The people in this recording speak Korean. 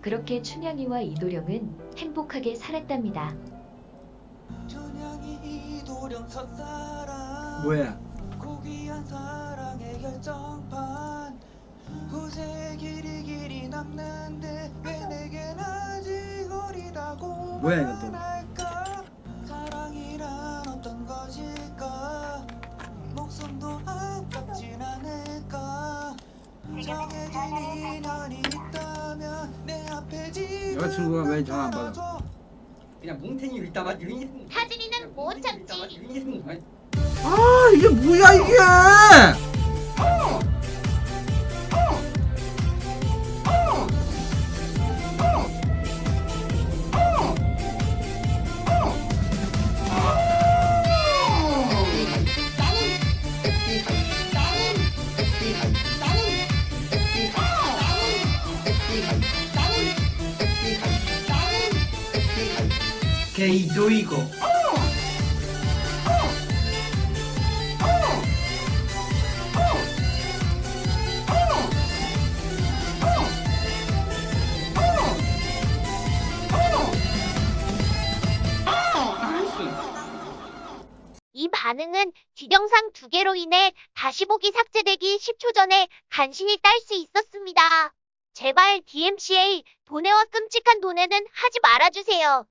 그렇게 춘향이와 이도령은 행복하게 살았답니다. 춘향이 이도령 첫사랑. 뭐야? 고귀한 사랑의 결정판. 후세 길이 길이 남는데 왜 내겐 아직 어리다고 뭐야, 어떤 것일까? 목숨도 아깝진 않을까? 정해진 인연이 여자친구가 왜 전화 안 받아? 그냥 뭉탱이 있다가 유인 하진이는 못 참지. 아 이게 뭐야 이게? 게이도 이거 이 반응은 지정상 두 개로 인해 다시 보기 삭제되기 10초 전에 간신히 딸 수 있었습니다. 제발 DMCA 돈에와 끔찍한 돈에는 하지 말아주세요.